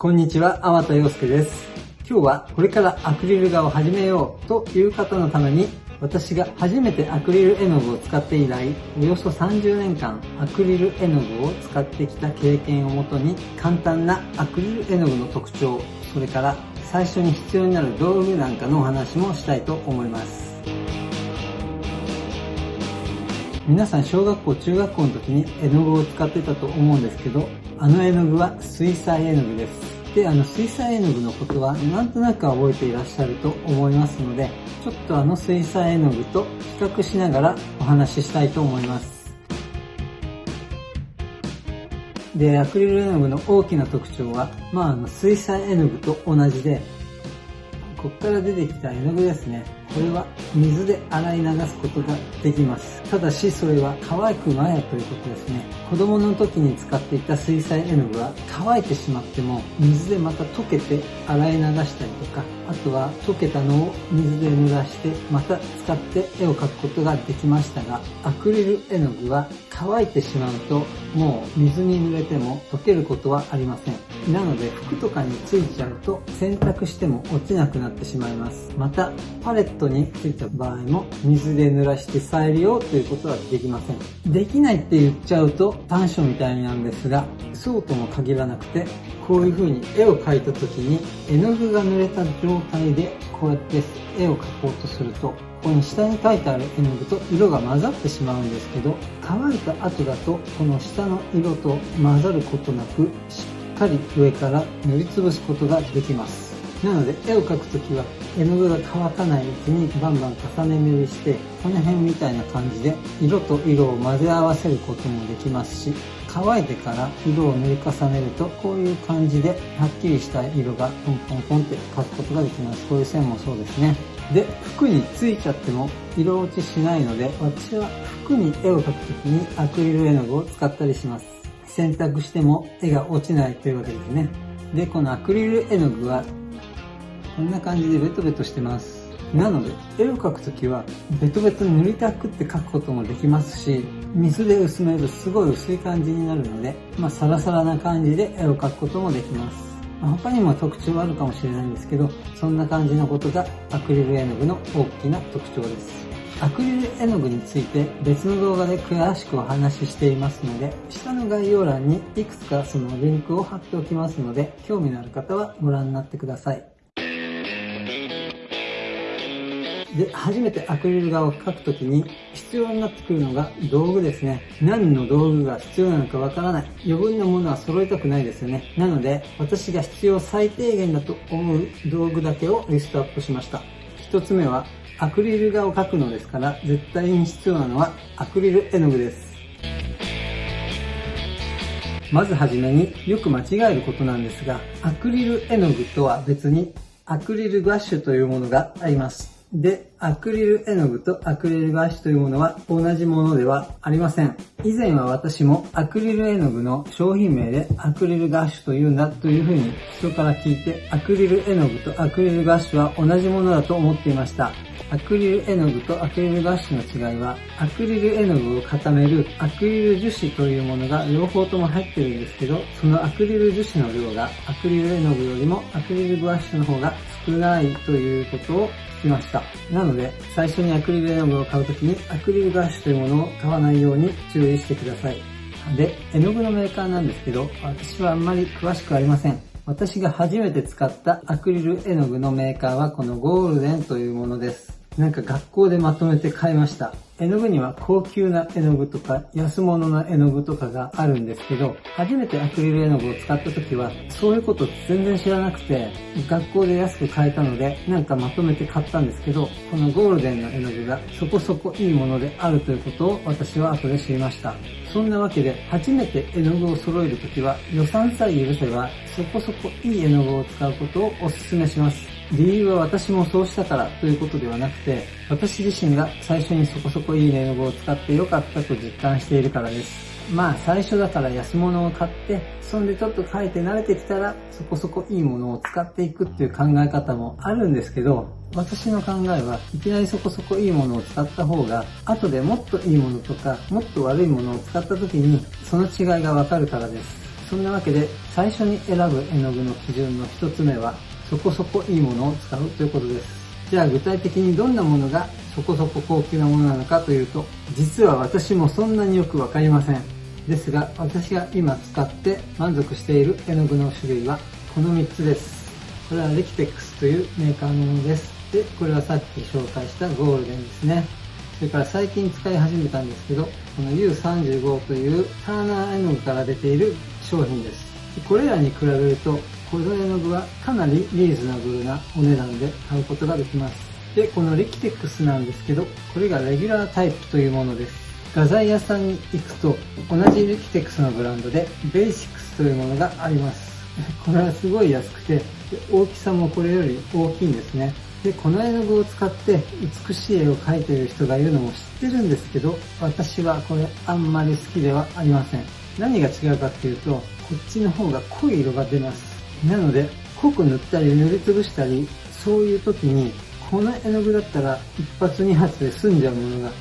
こんにちは、天田洋介です。今日はこれからアクリル画を始めようという方のために私が初めてアクリル絵の具を使って以来、およそ30年間アクリル絵の具を使ってきた経験をもとに簡単なアクリル絵の具の特徴、それから最初に必要になる道具なんかのお話もしたいと思います。皆さん小学校、中学校の時に絵の具を使ってたと思うんですけど、あの絵の具は水彩絵の具です。で、あの水彩絵の具のことはなんとなく覚えていらっしゃると思いますので、ちょっとあの水彩絵の具と比較しながらお話ししたいと思います。で、アクリル絵の具の大きな特徴は、まあ、あの水彩絵の具と同じで、ここから出てきた絵の具ですね。これは水で洗い流すことができます。ただしそれは乾く前ということですね。子供の時に使っていた水彩絵の具は乾いてしまっても水でまた溶けて洗い流したりとか、あとは溶けたのを水で濡らしてまた使って絵を描くことができましたが、アクリル絵の具は乾いてしまうともう水に濡れても溶けることはありません。なので服とかについちゃうと洗濯しても落ちなくなってしまいます。またパレットについた場合も水で濡らして再利用ということはできません。できないって言っちゃうと短所みたいなんですが、そうとも限らなくて、こういう風に絵を描いた時に絵の具が濡れた状態でこうやって絵を描こうとすると、ここに下に書いてある絵の具と色が混ざってしまうんですけど、乾いた後だとこの下の色と混ざることなく、しっかり上から塗りつぶすことができます。なので絵を描くときは絵の具が乾かないうちにバンバン重ね塗りしてこの辺みたいな感じで色と色を混ぜ合わせることもできますし乾いてから色を塗り重ねるとこういう感じではっきりした色がポンポンポンって描くことができます。こういう線もそうですね。で服についちゃっても色落ちしないので私は服に絵を描くときにアクリル絵の具を使ったりします。洗濯しても絵が落ちないというわけですねでこのアクリル絵の具はこんな感じでベトベトしてます。なので、絵を描くときは、ベトベト塗りたくって描くこともできますし、水で薄めるとすごい薄い感じになるので、まあ、サラサラな感じで絵を描くこともできます。他にも特徴はあるかもしれないんですけど、そんな感じのことがアクリル絵の具の大きな特徴です。アクリル絵の具について別の動画で詳しくお話ししていますので、下の概要欄にいくつかそのリンクを貼っておきますので、興味のある方はご覧になってください。で、初めてアクリル画を描くときに必要になってくるのが道具ですね。何の道具が必要なのかわからない。余分なものは揃えたくないですよね。なので、私が必要最低限だと思う道具だけをリストアップしました。一つ目は、アクリル画を描くのですから、絶対に必要なのはアクリル絵の具です。まずはじめによく間違えることなんですが、アクリル絵の具とは別にアクリルガッシュというものがあります。で、アクリル絵の具とアクリルガッシュというものは同じものではありません。以前は私もアクリル絵の具の商品名でアクリルガッシュというんだというふうに人から聞いてアクリル絵の具とアクリルガッシュは同じものだと思っていました。アクリル絵の具とアクリルガッシュの違いは、アクリル絵の具を固めるアクリル樹脂というものが両方とも入ってるんですけど、そのアクリル樹脂の量がアクリル絵の具よりもアクリルガッシの方が少ないということを聞きました。なのので、最初にアクリル絵の具を買うときにアクリルガッシュというものを買わないように注意してください。で、絵の具のメーカーなんですけど、私はあんまり詳しくありません。私が初めて使ったアクリル絵の具のメーカーはこのゴールデンというものです。なんか学校でまとめて買いました。絵の具には高級な絵の具とか安物の絵の具とかがあるんですけど、初めてアクリル絵の具を使った時は、そういうこと全然知らなくて、学校で安く買えたので、なんかまとめて買ったんですけど、このゴールデンの絵の具がそこそこいいものであるということを私は後で知りました。そんなわけで、初めて絵の具を揃える時は、予算さえ許せば、そこそこいい絵の具を使うことをお勧めします。理由は私もそうしたからということではなくて、私自身が最初にそこそこいい絵の具を使ってよかったと実感しているからです。まあ最初だから安物を買って、そんでちょっと描いて慣れてきたらそこそこいいものを使っていくっていう考え方もあるんですけど、私の考えはいきなりそこそこいいものを使った方が、後でもっといいものとか、もっと悪いものを使った時にその違いがわかるからです。そんなわけで最初に選ぶ絵の具の基準の一つ目はそこそこいいものを使うということです。じゃあ具体的にどんなものがそこそこ高級なものなのかというと、実は私もそんなによくわかりません。ですが、私が今使って満足している絵の具の種類はこの3つです。これはレキテックスというメーカーのものです。で、これはさっき紹介したゴールデンですね。それから最近使い始めたんですけど、この U35 というターナー絵の具から出ている商品です。これらに比べるとこの絵の具はかなりリーズナブルなお値段で買うことができます。で、このリキテックスなんですけど、これがレギュラータイプというものです。画材屋さんに行くと、同じリキテックスのブランドで、ベーシックスというものがあります。これはすごい安くて、大きさもこれより大きいんですね。で、この絵の具を使って美しい絵を描いている人がいるのも知ってるんですけど、私はこれあんまり好きではありません。何が違うかっていうと、こっちの方が濃い色が出ます。なので、濃く塗ったり塗りつぶしたり、そういう時に、この絵の具だったら一発二発で済んじゃうものが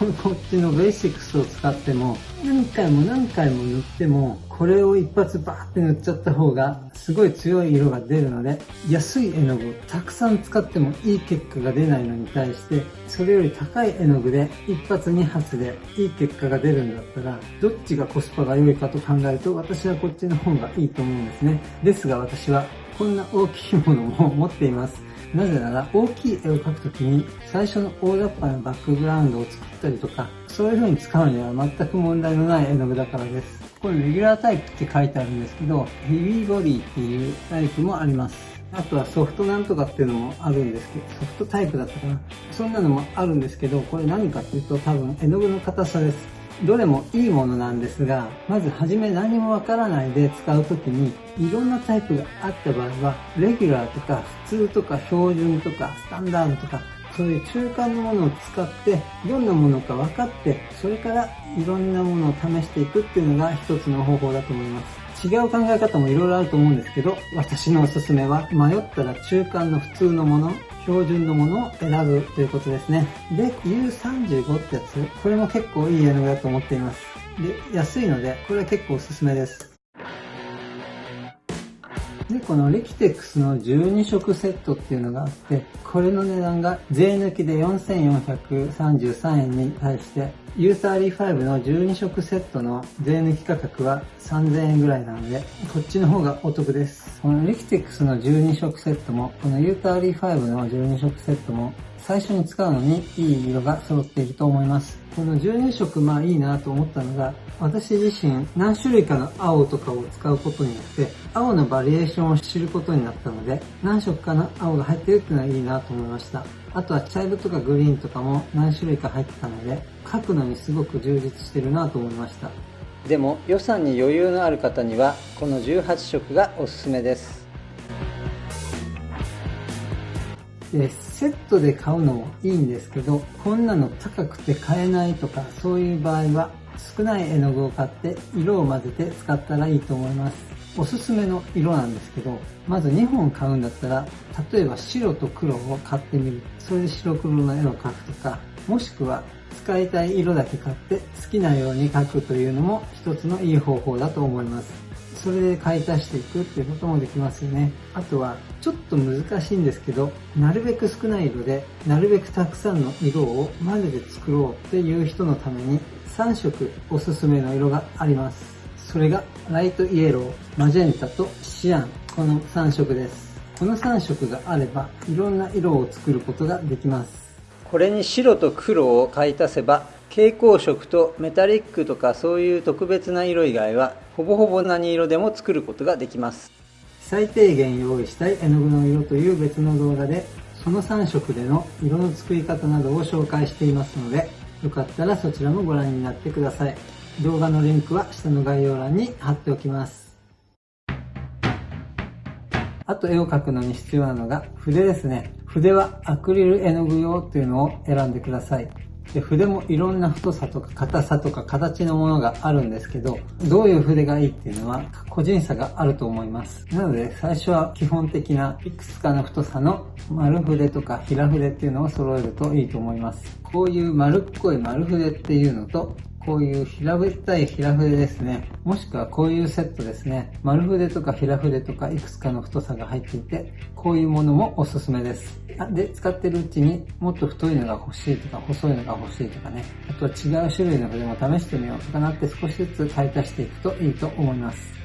こっちのベーシックスを使っても、何回も何回も塗っても、これを一発バーって塗っちゃった方が、すごい強い色が出るので、安い絵の具をたくさん使ってもいい結果が出ないのに対して、それより高い絵の具で一発二発でいい結果が出るんだったら、どっちがコスパが良いかと考えると、私はこっちの方がいいと思うんですね。ですが私は、こんな大きいものも持っています。なぜなら大きい絵を描くときに最初の大雑把なバックグラウンドを作ったりとか、そういう風に使うには全く問題のない絵の具だからです。これレギュラータイプって書いてあるんですけど、ヘビーボディっていうタイプもあります。あとはソフトなんとかっていうのもあるんですけど、ソフトタイプだったかな。そんなのもあるんですけど、これ何かっていうと多分絵の具の硬さです。どれもいいものなんですが、まずはじめ何もわからないで使うときに、いろんなタイプがあった場合は、レギュラーとか普通とか標準とかスタンダードとか、そういう中間のものを使って、どんなものか分かって、それからいろんなものを試していくっていうのが一つの方法だと思います。違う考え方もいろいろあると思うんですけど、私のおすすめは迷ったら中間の普通のもの、標準のものを選ぶということですね。で、U35 ってやつ、これも結構いい絵の具だと思っています。で、安いので、これは結構おすすめです。で、このレキテックスの12色セットっていうのがあって、これの値段が税抜きで4433円に対して、U35 の12色セットの税抜き価格は3000円ぐらいなので、こっちの方がお得です。このレキテックスの12色セットも、この U35 の12色セットも、最初に使うのにいい色が揃っていると思います。この12色まあいいなと思ったのが、私自身何種類かの青とかを使うことによって、青のバリエーションを知ることになったので、何色かの青が入ってるっていうのはいいなと思いました。あとは茶色とかグリーンとかも何種類か入ってたので、書くのにすごく充実してるなと思いました。でも予算に余裕のある方には、この18色がおすすめです。で、セットで買うのもいいんですけど、こんなの高くて買えないとか、そういう場合は、少ない絵の具を買って色を混ぜて使ったらいいと思います。おすすめの色なんですけど、まず2本買うんだったら、例えば白と黒を買ってみる。それで白黒の絵を描くとか、もしくは使いたい色だけ買って好きなように描くというのも一つのいい方法だと思います。それで買い足していくっていうこともできますよね。あとは、ちょっと難しいんですけど、なるべく少ない色で、なるべくたくさんの色を混ぜて作ろうっていう人のために、3色おすすめの色があります。それが、ライトイエロー、マジェンタとシアン。この3色です。この3色があれば、いろんな色を作ることができます。これに白と黒を買い足せば、蛍光色とメタリックとかそういう特別な色以外はほぼほぼ何色でも作ることができます。最低限用意したい絵の具の色という別の動画でその3色での色の作り方などを紹介していますのでよかったらそちらもご覧になってください。動画のリンクは下の概要欄に貼っておきます。あと絵を描くのに必要なのが筆ですね。筆はアクリル絵の具用っていうのを選んでください。で筆もいろんな太さとか硬さとか形のものがあるんですけど、どういう筆がいいっていうのは個人差があると思います。なので最初は基本的ないくつかの太さの丸筆とか平筆っていうのを揃えるといいと思います。こういう丸っこい丸筆っていうのと、こういう平べったい平筆ですね。もしくはこういうセットですね。丸筆とか平筆とかいくつかの太さが入っていて、こういうものもおすすめです。で、使ってるうちにもっと太いのが欲しいとか細いのが欲しいとかね。あとは違う種類の筆も試してみようとかなって少しずつ買い足していくといいと思います。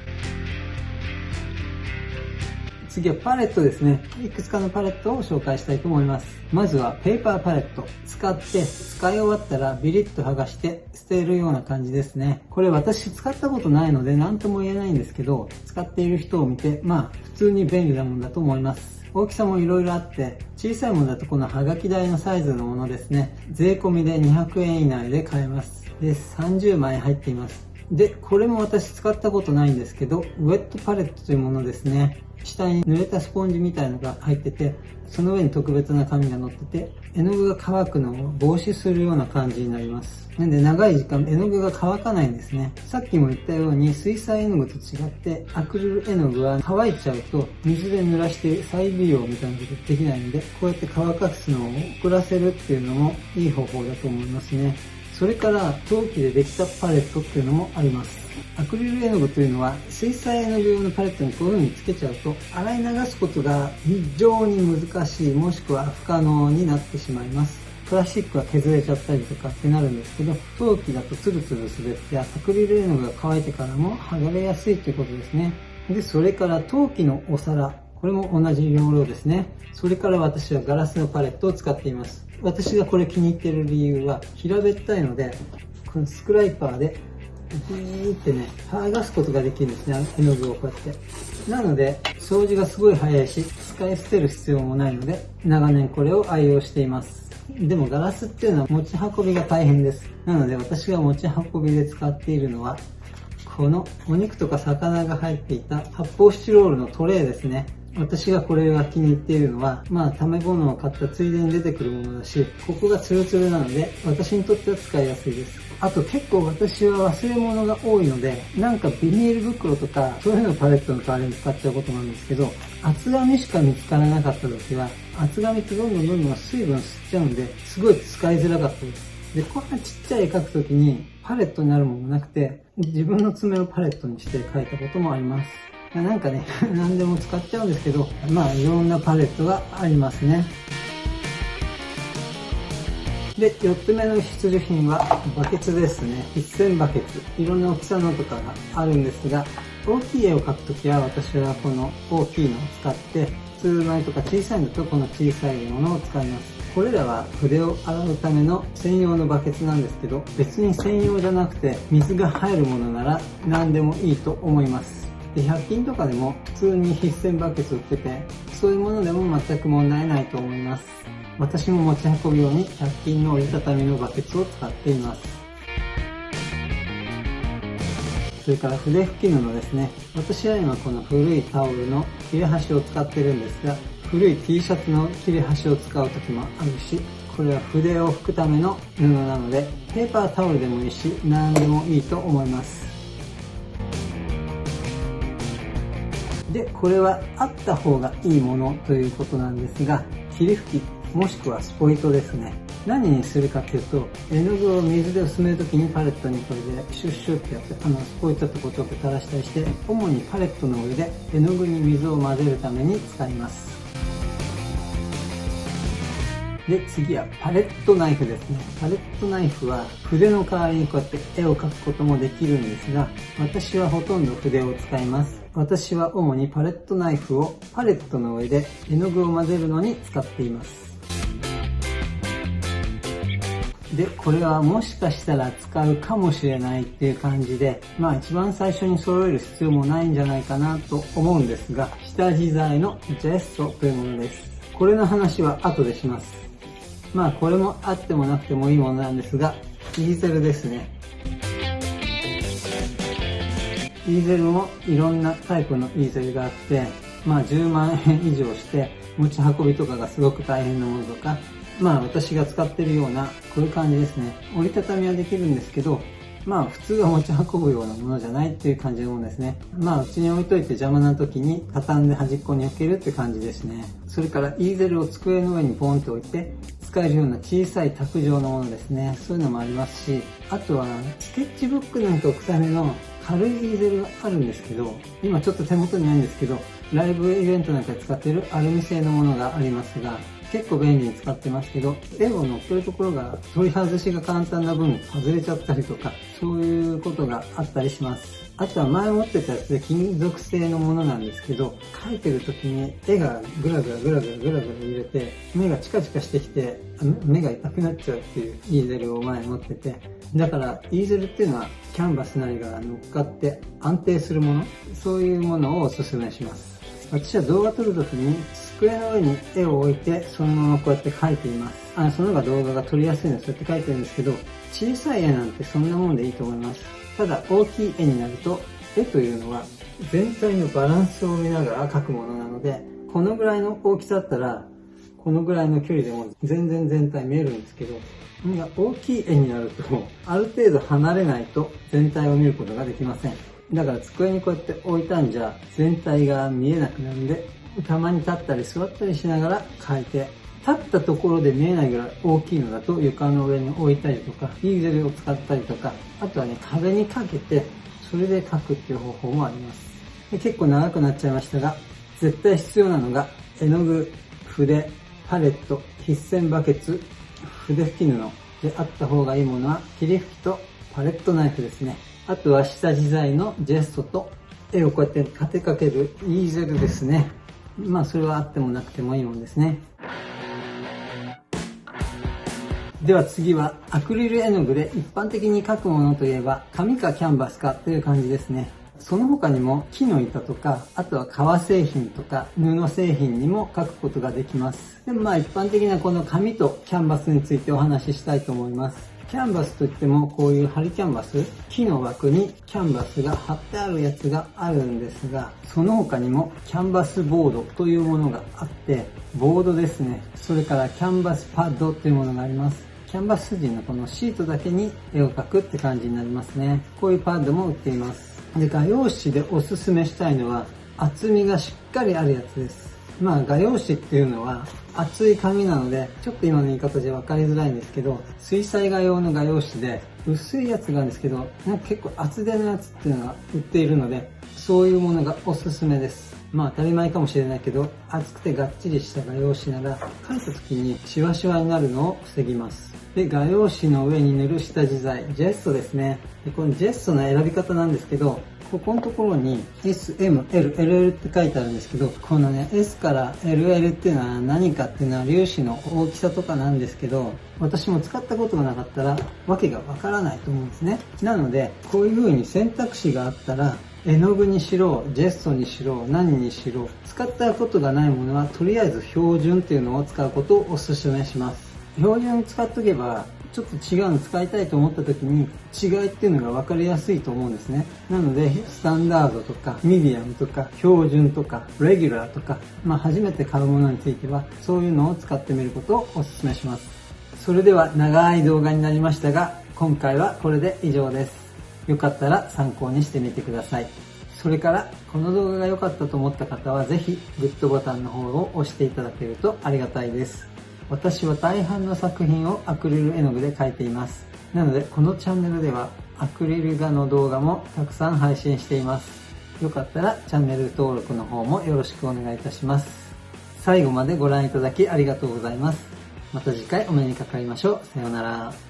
次はパレットですね。いくつかのパレットを紹介したいと思います。まずはペーパーパレット。使って使い終わったらビリッと剥がして捨てるような感じですね。これ私使ったことないので何とも言えないんですけど、使っている人を見て、まあ普通に便利なものだと思います。大きさも色々あって、小さいものだとこのハガキ台のサイズのものですね。税込みで200円以内で買えます。で、30枚入っています。で、これも私使ったことないんですけど、ウェットパレットというものですね。下に濡れたスポンジみたいのが入ってて、その上に特別な紙が乗ってて、絵の具が乾くのを防止するような感じになります。なんで長い時間絵の具が乾かないんですね。さっきも言ったように水彩絵の具と違ってアクリル絵の具は乾いちゃうと水で濡らして再利用みたいなことできないんで、こうやって乾かすのを遅らせるっていうのもいい方法だと思いますね。それから陶器でできたパレットっていうのもあります。アクリル絵の具というのは水彩絵の具用のパレットにこういう風につけちゃうと洗い流すことが非常に難しいもしくは不可能になってしまいます。プラスチックは削れちゃったりとかってなるんですけど、陶器だとツルツル滑ってアクリル絵の具が乾いてからも剥がれやすいということですね。で、それから陶器のお皿。これも同じ要領ですね。それから私はガラスのパレットを使っています。私がこれ気に入ってる理由は平べったいのでこのスクライパーでビーってね剥がすことができるんですね絵の具をこうやって。なので掃除がすごい早いし使い捨てる必要もないので長年これを愛用しています。でもガラスっていうのは持ち運びが大変です。なので私が持ち運びで使っているのはこのお肉とか魚が入っていた発泡スチロールのトレーですね。私がこれが気に入っているのは、まあ、食べ物を買ったついでに出てくるものだし、ここがツルツルなので、私にとっては使いやすいです。あと結構私は忘れ物が多いので、なんかビニール袋とか、そういうのをパレットの代わりに使っちゃうことなんですけど、厚紙しか見つからなかった時は、厚紙ってどんどんどんどん水分吸っちゃうんで、すごい使いづらかったです。で、こんなちっちゃい絵描くときに、パレットになるものなくて、自分の爪をパレットにして描いたこともあります。なんかね、何でも使っちゃうんですけど、まあいろんなパレットがありますね。で、4つ目の必需品はバケツですね。一線バケツ。いろんな大きさのとかがあるんですが、大きい絵を描くときは私はこの大きいのを使って、普通の絵とか小さいのとこの小さいものを使います。これらは筆を洗うための専用のバケツなんですけど、別に専用じゃなくて水が入るものなら何でもいいと思います。で100均とかでも普通に必線バケツ売っててそういうものでも全く問題ないと思います。私も持ち運ぶように100均の折りたたみのバケツを使っています。それから筆拭き布ですね。私は今この古いタオルの切れ端を使ってるんですが古い T シャツの切れ端を使う時もあるしこれは筆を拭くための布なのでペーパータオルでもいいし何でもいいと思います。で、これはあった方がいいものということなんですが、霧吹き、もしくはスポイトですね。何にするかっていうと、絵の具を水で薄めるときにパレットにこれでシュッシュってやって、あの、スポイトとこちょっと垂らしたりして、主にパレットの上で絵の具に水を混ぜるために使います。で、次はパレットナイフですね。パレットナイフは筆の代わりにこうやって絵を描くこともできるんですが、私はほとんど筆を使います。私は主にパレットナイフをパレットの上で絵の具を混ぜるのに使っています。で、これはもしかしたら使うかもしれないっていう感じで、まあ一番最初に揃える必要もないんじゃないかなと思うんですが、下地材のジェストというものです。これの話は後でします。まあこれもあってもなくてもいいものなんですが、イーゼルですね。イーゼルもいろんなタイプのイーゼルがあって、まあ10万円以上して持ち運びとかがすごく大変なものとか、まあ私が使ってるようなこういう感じですね。折りたたみはできるんですけど、まあ普通は持ち運ぶようなものじゃないっていう感じのものですね。まあうちに置いといて邪魔な時に畳んで端っこに置けるって感じですね。それからイーゼルを机の上にポンと置いて、使えるような小さい卓上のものですね。そういうのもありますし、あとはスケッチブックなんか置くための軽いディーゼルがあるんですけど、今ちょっと手元にないんですけど、ライブイベントなんかで使ってるアルミ製のものがありますが、結構便利に使ってますけど、絵を乗っけるところが取り外しが簡単な分外れちゃったりとか、そういうことがあったりします。あとは前持ってたやつで金属製のものなんですけど、描いてる時に絵がグラグラグラグラグラグラ揺れて、目がチカチカしてきて、目が痛くなっちゃうっていうイーゼルを前持ってて、だからイーゼルっていうのはキャンバスなりが乗っかって安定するもの、そういうものをお勧めします。私は動画撮るときに机の上に絵を置いてそのままこうやって描いています。あその方が動画が撮りやすいのでそうやって描いてるんですけど、小さい絵なんてそんなもんでいいと思います。ただ大きい絵になると絵というのは全体のバランスを見ながら描くものなのでこのぐらいの大きさだったらこのぐらいの距離でも全然全体見えるんですけど大きい絵になるとある程度離れないと全体を見ることができません。だから机にこうやって置いたんじゃ全体が見えなくなるんでたまに立ったり座ったりしながら描いて立ったところで見えないぐらい大きいのだと床の上に置いたりとか、ディーゼルを使ったりとか、あとはね、壁にかけて、それで描くっていう方法もあります。で結構長くなっちゃいましたが、絶対必要なのが、絵の具、筆、パレット、筆線バケツ、筆拭き布であった方がいいものは、霧吹きとパレットナイフですね。あとは下地材のジェストと、絵をこうやって立てかけるイーゼルですね。まあそれはあってもなくてもいいもんですね。では次はアクリル絵の具で一般的に描くものといえば紙かキャンバスかという感じですね。その他にも木の板とか、あとは革製品とか布製品にも描くことができます。でもまあ一般的なこの紙とキャンバスについてお話ししたいと思います。キャンバスといってもこういう針キャンバス、木の枠にキャンバスが貼ってあるやつがあるんですが、その他にもキャンバスボードというものがあって、ボードですね。それからキャンバスパッドというものがあります。キャンバス筋のこのシートだけに絵を描くって感じになりますね。こういうパッドも売っています。で、画用紙でおすすめしたいのは厚みがしっかりあるやつです。まあ画用紙っていうのは厚い紙なので、ちょっと今の言い方じゃ分かりづらいんですけど、水彩画用の画用紙で薄いやつがあるんですけど、なんか結構厚手のやつっていうのが売っているので、そういうものがおすすめです。まあ当たり前かもしれないけど、厚くてがっちりした画用紙なら、描いた時にシワシワになるのを防ぎます。で、画用紙の上に塗る下地材、ジェストですね。でこのジェストの選び方なんですけど、ここのところに S、M、L、LL って書いてあるんですけど、このね、S から LL っていうのは何かっていうのは粒子の大きさとかなんですけど、私も使ったことがなかったら、わけがわからないと思うんですね。なので、こういう風に選択肢があったら、絵の具にしろ、ジェストにしろ、何にしろ、使ったことがないものは、とりあえず標準っていうのを使うことをお勧めします。標準使っとけば、ちょっと違うの使いたいと思った時に違いっていうのが分かりやすいと思うんですね。なので、スタンダードとか、ミディアムとか、標準とか、レギュラーとか、まあ初めて買うものについては、そういうのを使ってみることをお勧めします。それでは長い動画になりましたが、今回はこれで以上です。よかったら参考にしてみてください。それから、この動画が良かったと思った方は、ぜひ、グッドボタンの方を押していただけるとありがたいです。私は大半の作品をアクリル絵の具で描いています。なので、このチャンネルでは、アクリル画の動画もたくさん配信しています。よかったらチャンネル登録の方もよろしくお願いいたします。最後までご覧いただきありがとうございます。また次回お目にかかりましょう。さようなら。